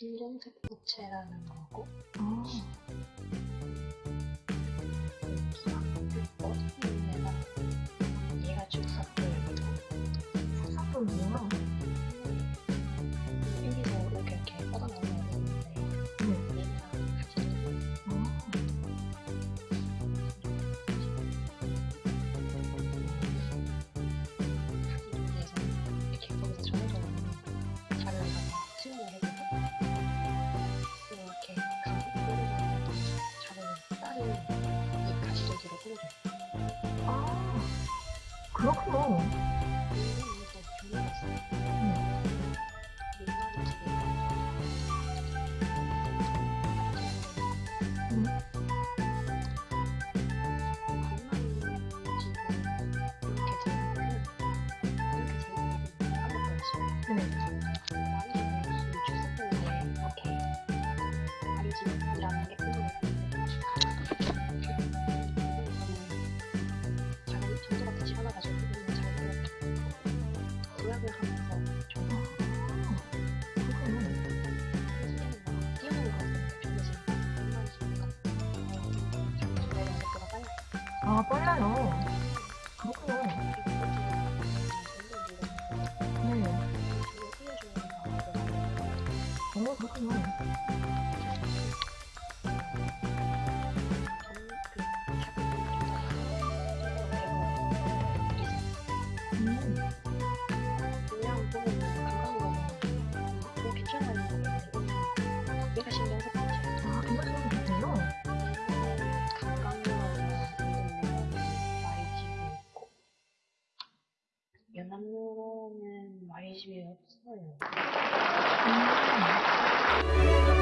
실련색 부채라는 거고 아. 수학교 꽃잎에다 얘가 죽사포이고 사포 뭐야? 어. 가지고 아 빨라요. 그렇구나. 네. 어, 그렇구나. 남로는 말이 집이 없어요. 음.